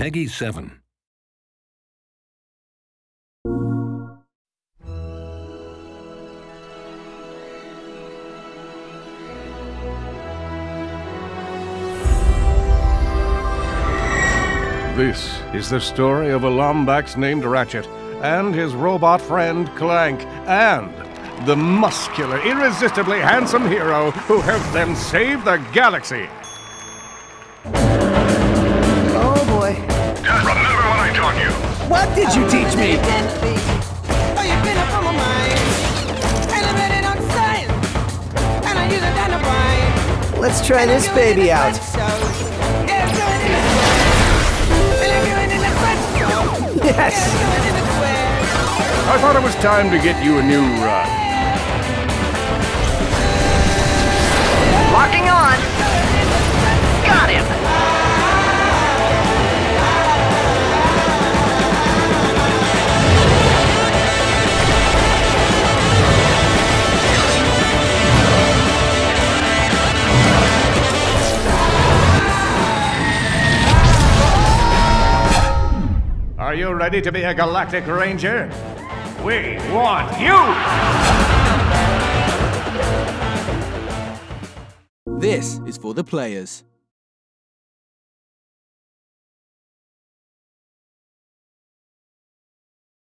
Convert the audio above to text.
Peggy 7. This is the story of a Lombax named Ratchet and his robot friend Clank and the muscular, irresistibly handsome hero who helped them save the galaxy. What did you teach me? Let's try this baby out. Yes! I thought it was time to get you a new run. Are you ready to be a Galactic Ranger? We want you! This is for the players.